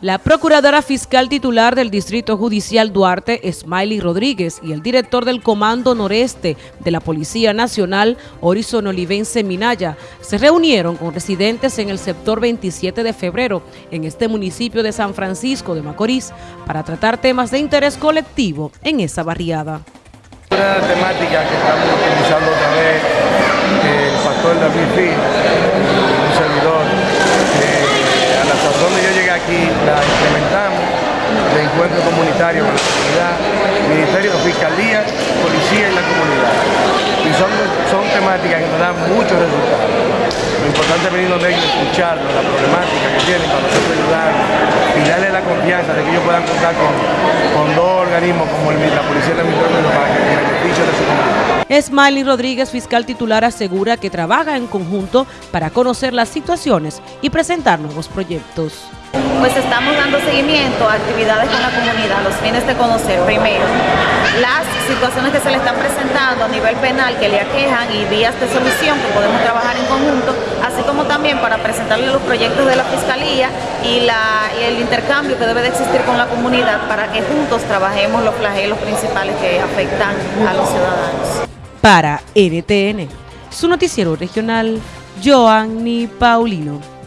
La procuradora fiscal titular del Distrito Judicial Duarte, Smiley Rodríguez, y el director del Comando Noreste de la Policía Nacional, Horizon Olivense Minaya, se reunieron con residentes en el sector 27 de febrero, en este municipio de San Francisco de Macorís, para tratar temas de interés colectivo en esa barriada. Una que estamos utilizando vez, el servidor, a la sazón de yo llegué aquí, la implementamos de encuentro comunitario con la comunidad, Ministerio Fiscalía, Policía y la comunidad. Y son, son temáticas que nos dan muchos resultados. Lo importante es venir donde ellos, escucharlos, la problemática que tienen para nosotros ayudar y darle la confianza de que ellos puedan contar con, con dos organismos como la Policía y la Ministerio para que el beneficio de su comunidad. Smiley Rodríguez, fiscal titular, asegura que trabaja en conjunto para conocer las situaciones y presentar nuevos proyectos. Pues estamos dando seguimiento a actividades con la comunidad, los fines de conocer primero las situaciones que se le están presentando a nivel penal que le aquejan y vías de solución que podemos trabajar en conjunto, así como también para presentarle los proyectos de la Fiscalía y, el intercambio que debe de existir con la comunidad para que juntos trabajemos los flagelos principales que afectan a los ciudadanos. Para NTN, su noticiero regional, Joanny Paulino.